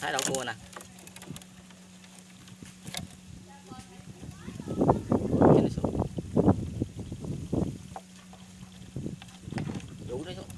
thái đậu cua nè. Đủ đấy xuống.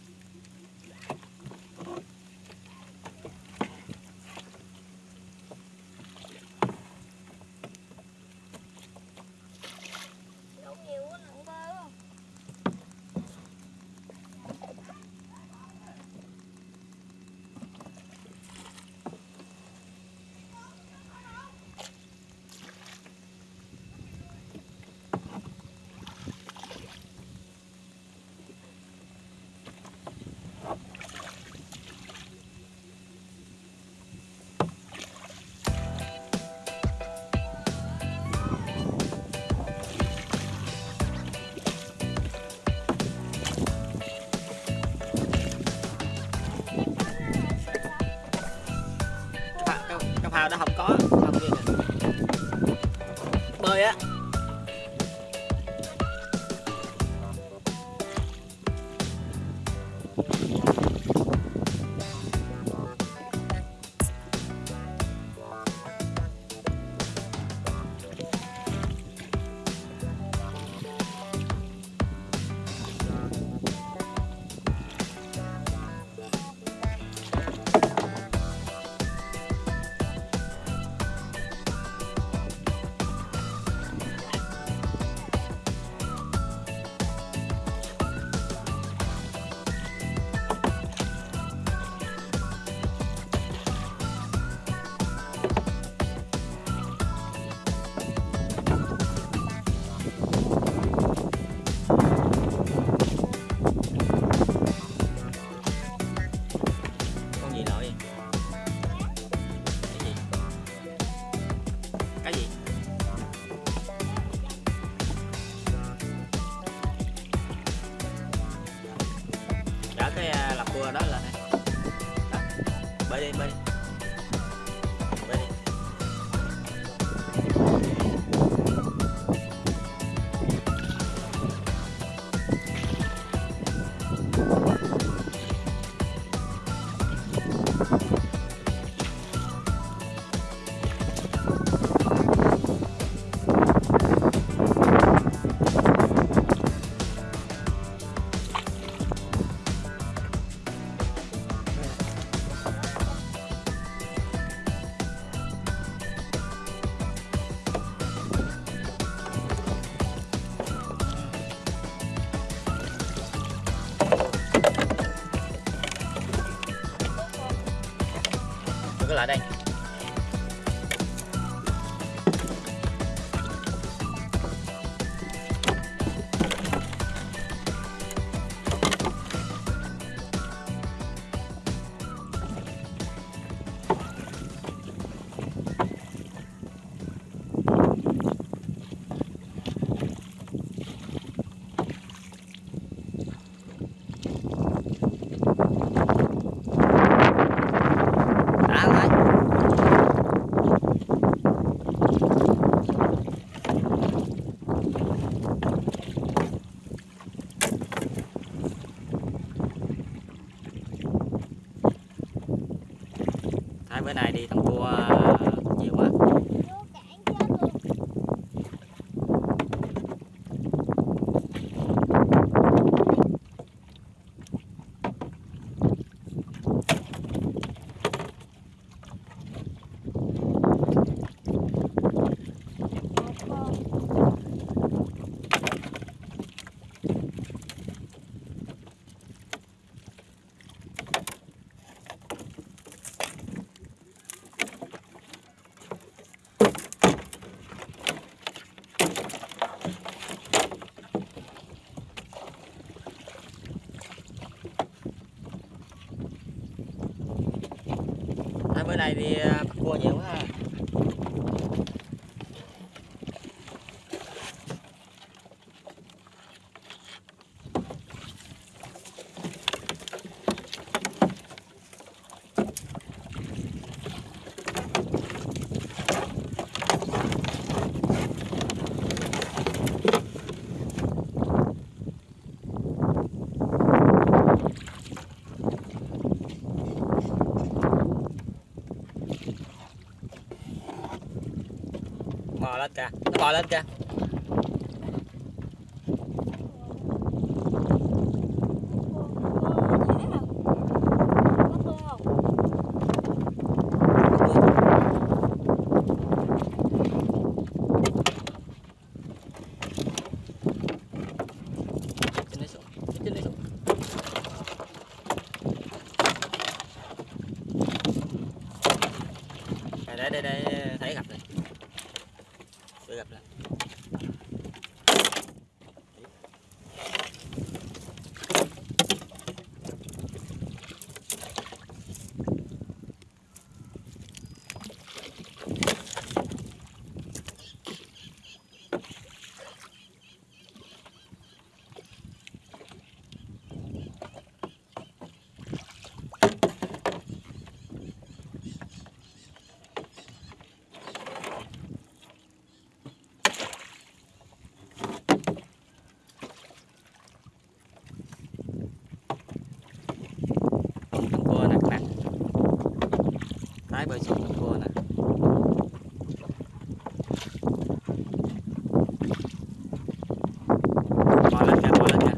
老爷。Bữa nay đi à, bắt cua nhiều quá ha bò lên kìa nó bò lên kìa. Tái bơi xuống trong cua nè. Bò lên đó bò lên đó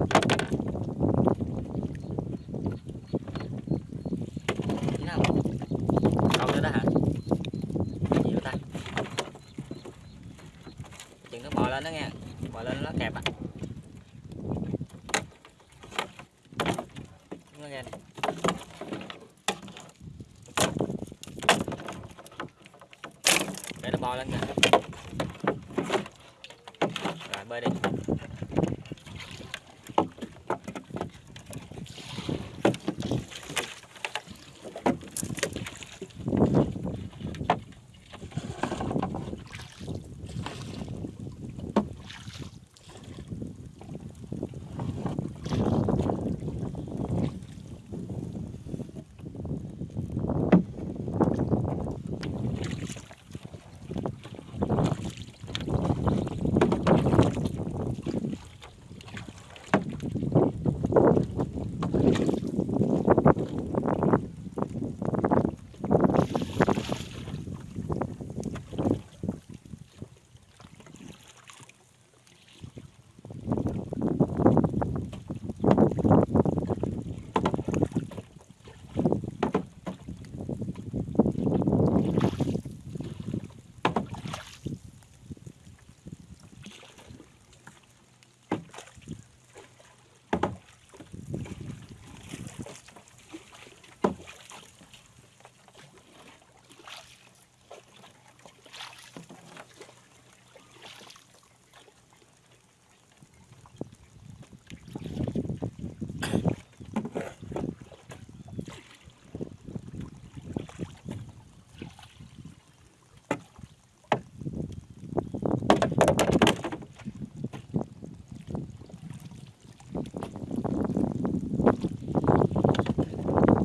bò lên nó kẹp á. Nó nghe nè. Lên kìa rồi bơi đi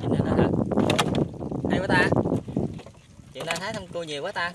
Nhìn lên đó hả hay quá ta chuyện nay nhiều quá ta.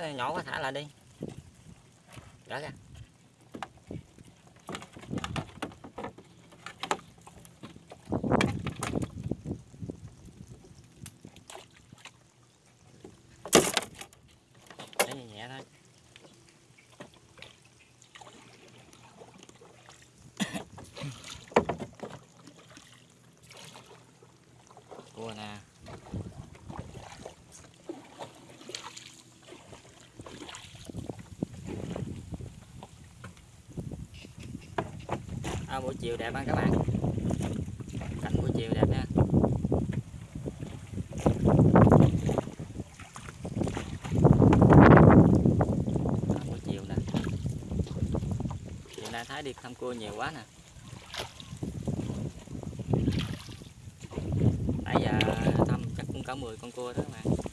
Nhỏ quá thả lại đi. À, buổi chiều đẹp ha các bạn. Cảnh buổi chiều đẹp nha. Buổi chiều nè. Hiện nay thái đi thăm cua nhiều quá nè. Nãy giờ thăm chắc cũng cả 10 con cua đó các bạn.